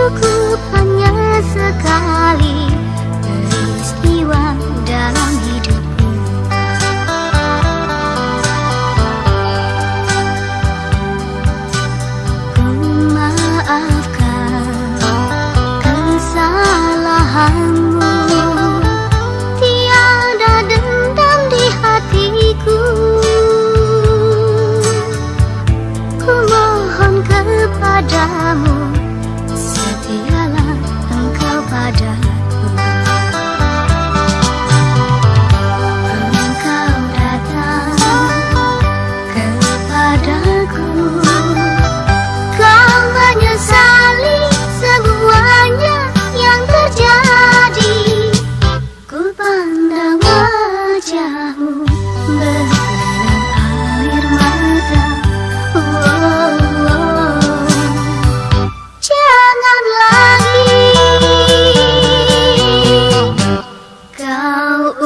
色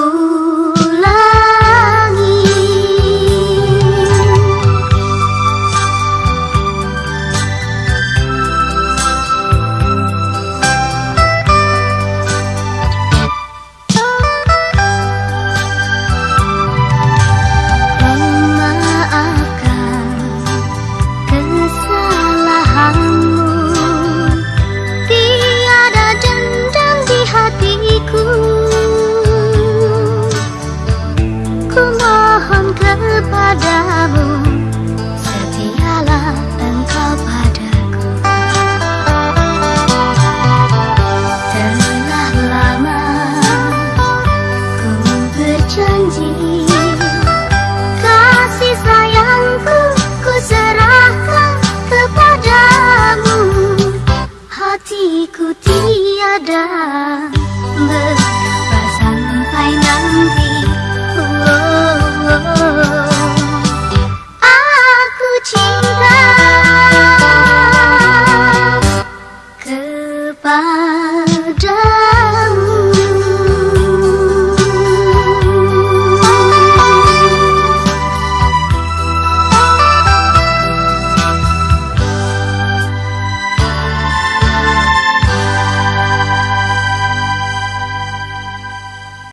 Oh. dadah.